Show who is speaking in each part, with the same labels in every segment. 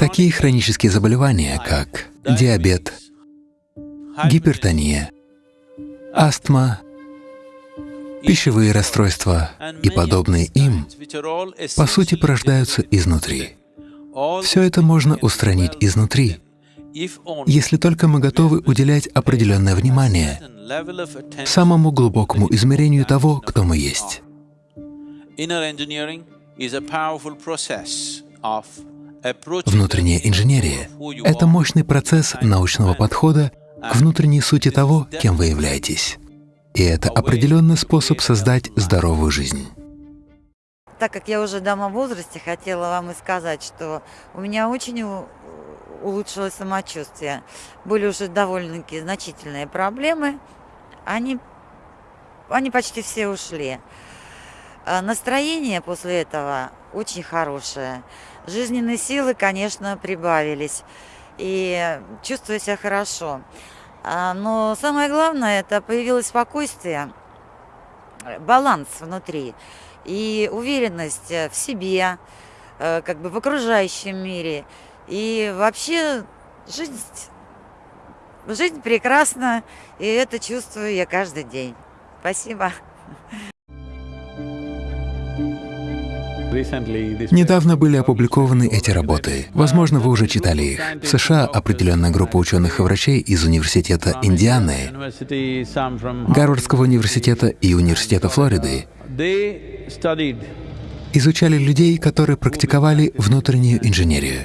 Speaker 1: Такие хронические заболевания, как диабет, гипертония, астма, пищевые расстройства и подобные им, по сути, порождаются изнутри. Все это можно устранить изнутри, если только мы готовы уделять определенное внимание самому глубокому измерению того, кто мы есть. Внутренняя инженерия — это мощный процесс научного подхода к внутренней сути того, кем вы являетесь. И это определенный способ создать здоровую жизнь.
Speaker 2: Так как я уже дама в возрасте, хотела вам и сказать, что у меня очень улучшилось самочувствие. Были уже довольно-таки значительные проблемы, они, они почти все ушли. А настроение после этого очень хорошее. Жизненные силы, конечно, прибавились. И чувствую себя хорошо. А, но самое главное, это появилось спокойствие, баланс внутри и уверенность в себе, э, как бы в окружающем мире. И вообще жизнь, жизнь прекрасна, и это чувствую я каждый день. Спасибо.
Speaker 1: Недавно были опубликованы эти работы. Возможно, вы уже читали их. В США определенная группа ученых и врачей из Университета Индианы, Гарвардского университета и Университета Флориды изучали людей, которые практиковали внутреннюю инженерию.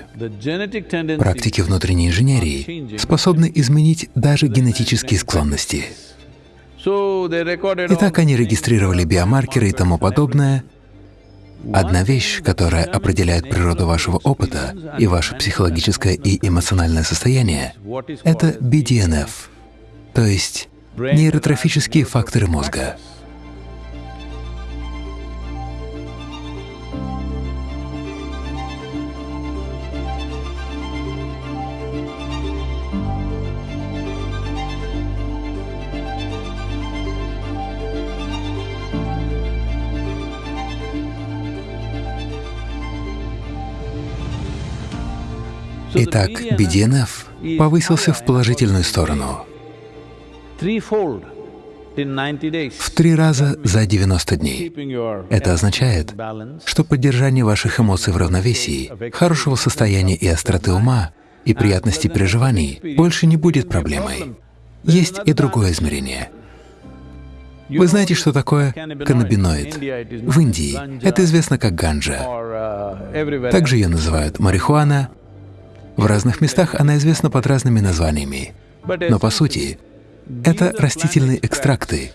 Speaker 1: Практики внутренней инженерии способны изменить даже генетические склонности. Итак, они регистрировали биомаркеры и тому подобное, Одна вещь, которая определяет природу вашего опыта и ваше психологическое и эмоциональное состояние — это BDNF, то есть нейротрофические факторы мозга. Итак, BDNF повысился в положительную сторону в три раза за 90 дней. Это означает, что поддержание ваших эмоций в равновесии, хорошего состояния и остроты ума и приятности переживаний больше не будет проблемой. Есть и другое измерение. Вы знаете, что такое каннабиноид? В Индии это известно как ганджа. Также ее называют марихуана, в разных местах она известна под разными названиями, но по сути это растительные экстракты,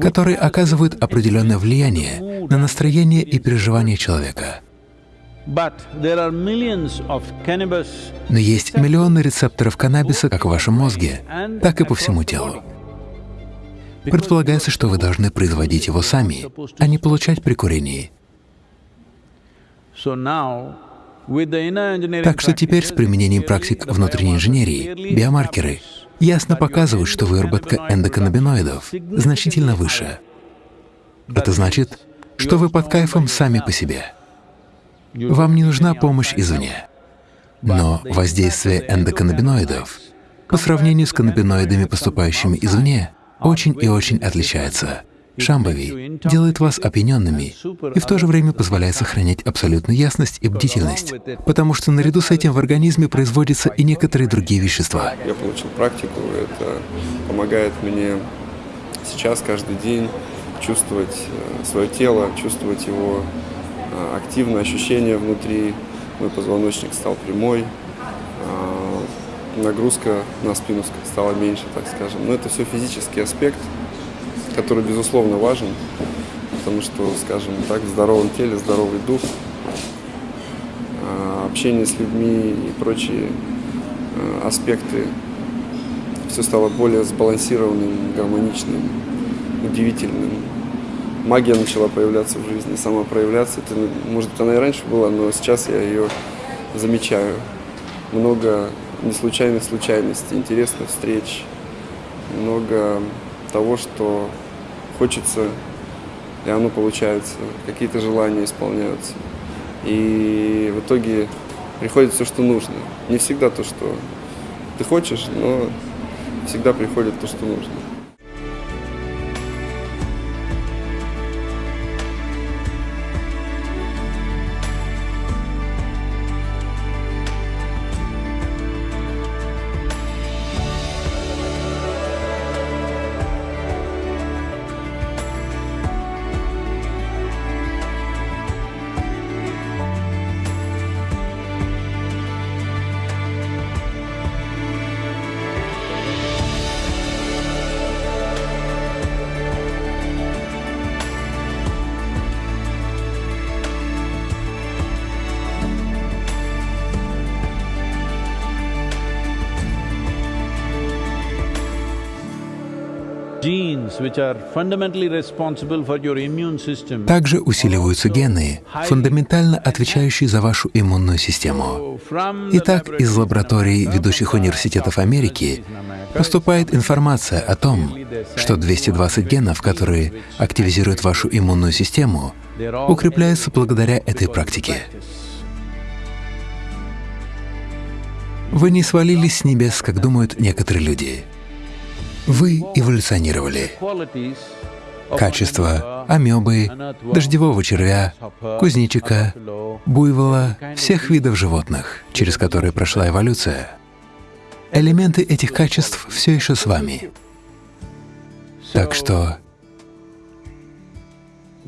Speaker 1: которые оказывают определенное влияние на настроение и переживания человека. Но есть миллионы рецепторов каннабиса как в вашем мозге, так и по всему телу. Предполагается, что вы должны производить его сами, а не получать при курении. Так что теперь с применением практик внутренней инженерии биомаркеры ясно показывают, что выработка эндоканнабиноидов значительно выше. Это значит, что вы под кайфом сами по себе. Вам не нужна помощь извне. Но воздействие эндоканнабиноидов по сравнению с каннабиноидами, поступающими извне, очень и очень отличается. Шамбави делает вас опьяненными и в то же время позволяет сохранять абсолютную ясность и бдительность, потому что наряду с этим в организме производятся и некоторые другие вещества.
Speaker 3: Я получил практику, это помогает мне сейчас каждый день чувствовать э, свое тело, чувствовать его э, активное ощущение внутри. Мой позвоночник стал прямой, э, нагрузка на спину стала меньше, так скажем. Но это все физический аспект, который, безусловно, важен, потому что, скажем так, в здоровом теле здоровый дух, а, общение с людьми и прочие а, аспекты, все стало более сбалансированным, гармоничным, удивительным. Магия начала появляться в жизни, сама проявляться. Это, может, она и раньше была, но сейчас я ее замечаю. Много неслучайных случайностей, интересных встреч, много того, что хочется, и оно получается, какие-то желания исполняются. И в итоге приходит все, что нужно. Не всегда то, что ты хочешь, но всегда приходит то, что нужно.
Speaker 1: Также усиливаются гены, фундаментально отвечающие за вашу иммунную систему. Итак, из лабораторий ведущих университетов Америки поступает информация о том, что 220 генов, которые активизируют вашу иммунную систему, укрепляются благодаря этой практике. Вы не свалились с небес, как думают некоторые люди. Вы эволюционировали. Качество амебы, дождевого червя, кузнечика, буйвола, всех видов животных, через которые прошла эволюция. Элементы этих качеств все еще с вами. Так что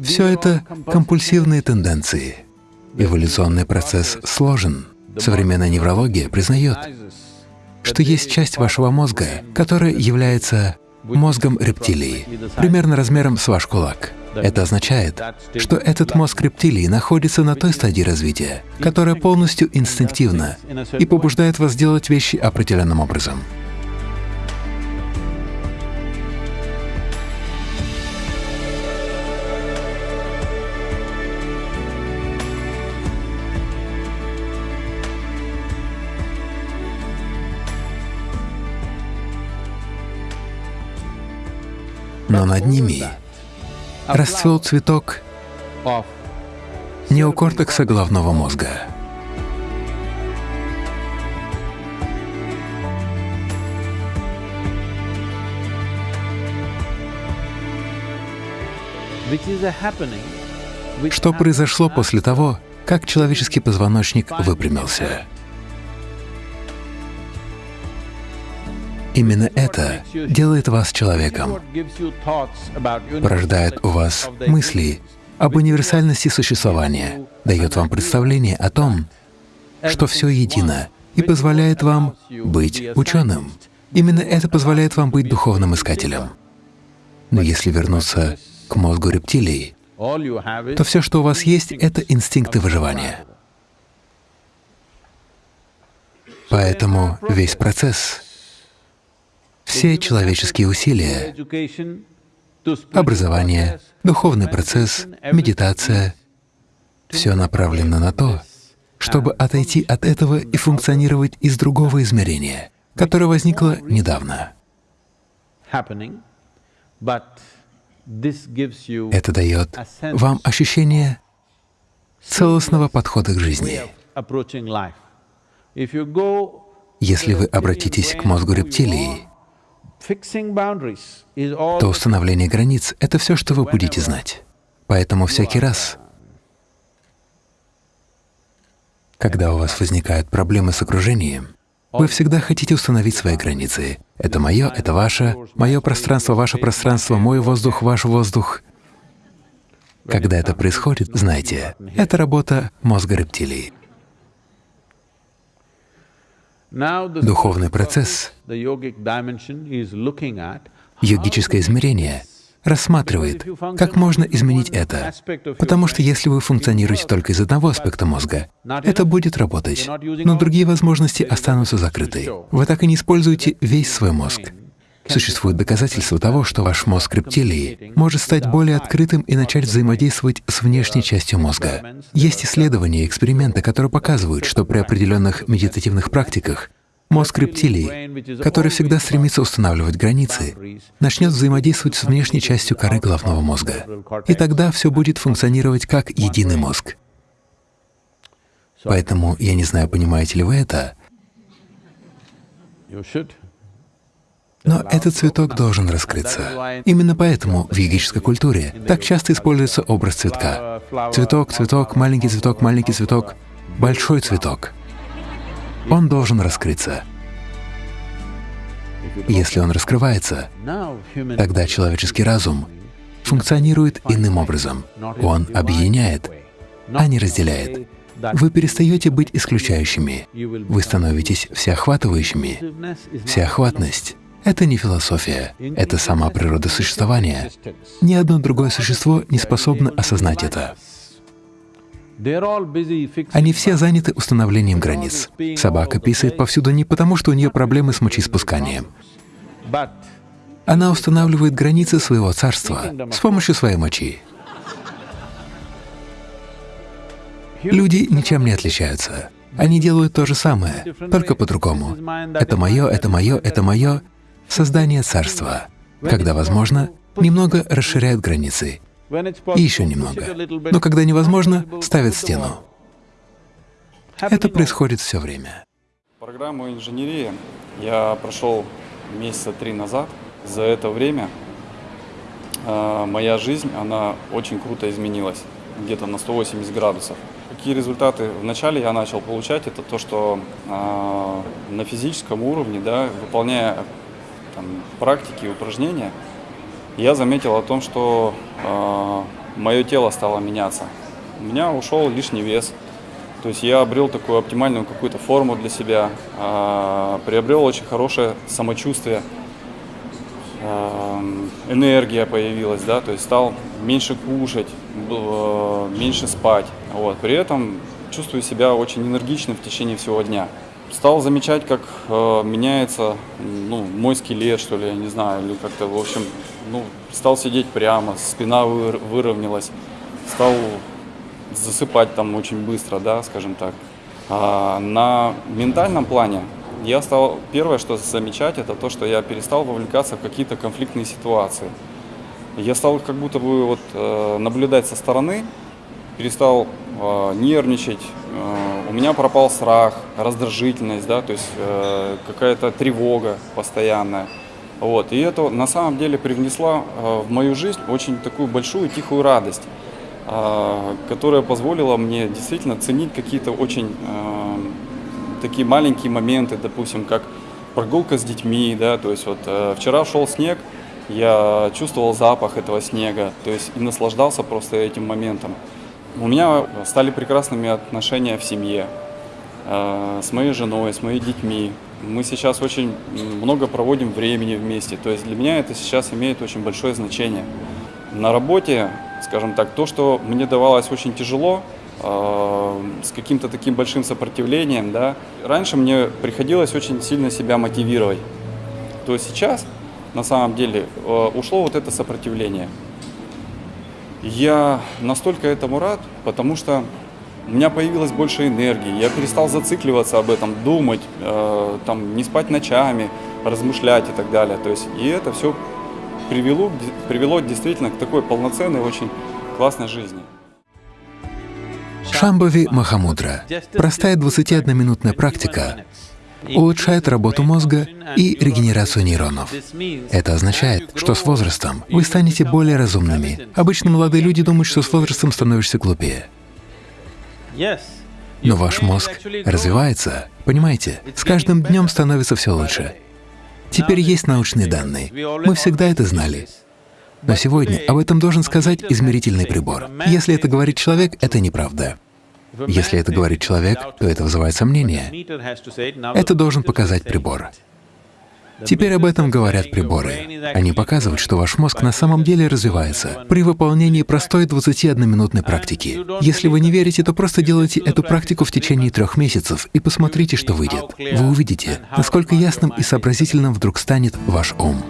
Speaker 1: все это компульсивные тенденции. Эволюционный процесс сложен. Современная неврология признает, что есть часть вашего мозга, которая является мозгом рептилии, примерно размером с ваш кулак. Это означает, что этот мозг рептилии находится на той стадии развития, которая полностью инстинктивна и побуждает вас делать вещи определенным образом. Но над ними расцвел цветок неокортекса головного мозга. Что произошло после того, как человеческий позвоночник выпрямился? Именно это делает вас человеком, порождает у вас мысли об универсальности существования, дает вам представление о том, что все едино, и позволяет вам быть ученым. Именно это позволяет вам быть духовным искателем. Но если вернуться к мозгу рептилий, то все, что у вас есть, — это инстинкты выживания. Поэтому весь процесс все человеческие усилия, образование, духовный процесс, медитация — все направлено на то, чтобы отойти от этого и функционировать из другого измерения, которое возникло недавно. Это дает вам ощущение целостного подхода к жизни. Если вы обратитесь к мозгу рептилии, то установление границ — это все, что вы будете знать. Поэтому всякий раз, когда у вас возникают проблемы с окружением, вы всегда хотите установить свои границы. Это мое, это ваше, мое пространство, ваше пространство, мой воздух, ваш воздух. Когда это происходит, знайте, это работа мозга рептилии. Духовный процесс, йогическое измерение рассматривает, как можно изменить это, потому что если вы функционируете только из одного аспекта мозга, это будет работать, но другие возможности останутся закрыты. Вы так и не используете весь свой мозг. Существует доказательство того, что ваш мозг рептилии может стать более открытым и начать взаимодействовать с внешней частью мозга. Есть исследования и эксперименты, которые показывают, что при определенных медитативных практиках мозг рептилии, который всегда стремится устанавливать границы, начнет взаимодействовать с внешней частью коры головного мозга. И тогда все будет функционировать как единый мозг. Поэтому я не знаю, понимаете ли вы это. Но этот цветок должен раскрыться. Именно поэтому в йогической культуре так часто используется образ цветка. Цветок, цветок, маленький цветок, маленький цветок, большой цветок. Он должен раскрыться. Если он раскрывается, тогда человеческий разум функционирует иным образом. Он объединяет, а не разделяет. Вы перестаете быть исключающими. Вы становитесь всеохватывающими. Всеохватность — это не философия, это сама природа существования. Ни одно другое существо не способно осознать это. Они все заняты установлением границ. Собака писает повсюду не потому, что у нее проблемы с мочеиспусканием. Она устанавливает границы своего царства с помощью своей мочи. Люди ничем не отличаются. Они делают то же самое, только по-другому. Это мое, это мое, это мое — создание царства. Когда возможно, немного расширяют границы, и еще немного. Но когда невозможно, ставят стену. Это происходит все время.
Speaker 4: Программу инженерии я прошел месяца три назад. За это время э, моя жизнь, она очень круто изменилась, где-то на 180 градусов. Какие результаты вначале я начал получать, это то, что э, на физическом уровне, да, выполняя там, практики, упражнения, я заметил о том, что э, мое тело стало меняться. У меня ушел лишний вес, то есть я обрел такую оптимальную какую-то форму для себя, э, приобрел очень хорошее самочувствие, э, энергия появилась, да, то есть стал меньше кушать, э, меньше спать. Вот. При этом чувствую себя очень энергичным в течение всего дня. Стал замечать, как э, меняется ну, мой скелет, что ли, я не знаю, или как-то, в общем, ну, стал сидеть прямо, спина выр- выровнялась, стал засыпать там очень быстро, да, скажем так. А на ментальном плане я стал, первое, что замечать, это то, что я перестал вовлекаться в какие-то конфликтные ситуации. Я стал как будто бы вот э, наблюдать со стороны, перестал э, нервничать, э, у меня пропал страх, раздражительность, да, то есть э, какая-то тревога постоянная. Вот. И это на самом деле привнесло э, в мою жизнь очень такую большую тихую радость, э, которая позволила мне действительно ценить какие-то очень э, такие маленькие моменты, допустим, как прогулка с детьми, да, то есть вот э, вчера шел снег, я чувствовал запах этого снега, то есть и наслаждался просто этим моментом. У меня стали прекрасными отношения в семье, э, с моей женой, с моими детьми. Мы сейчас очень много проводим времени вместе, то есть для меня это сейчас имеет очень большое значение. На работе, скажем так, то, что мне давалось очень тяжело, э, с каким-то таким большим сопротивлением, да, раньше мне приходилось очень сильно себя мотивировать. То сейчас, на самом деле, э, ушло вот это сопротивление. Я настолько этому рад, потому что у меня появилось больше энергии, я перестал зацикливаться об этом, думать, э, там, не спать ночами, размышлять и так далее. То есть, и это все привело, привело действительно к такой полноценной, очень классной жизни.
Speaker 1: Шамбави Махамудра — простая 21-минутная практика, улучшает работу мозга и регенерацию нейронов. Это означает, что с возрастом вы станете более разумными. Обычно молодые люди думают, что с возрастом становишься глупее. Но ваш мозг развивается, понимаете? С каждым днем становится все лучше. Теперь есть научные данные. Мы всегда это знали. Но сегодня об этом должен сказать измерительный прибор. Если это говорит человек, это неправда. Если это говорит человек, то это вызывает сомнения. Это должен показать прибор. Теперь об этом говорят приборы. Они показывают, что ваш мозг на самом деле развивается при выполнении простой 21-минутной практики. Если вы не верите, то просто делайте эту практику в течение трех месяцев и посмотрите, что выйдет. Вы увидите, насколько ясным и сообразительным вдруг станет ваш ум.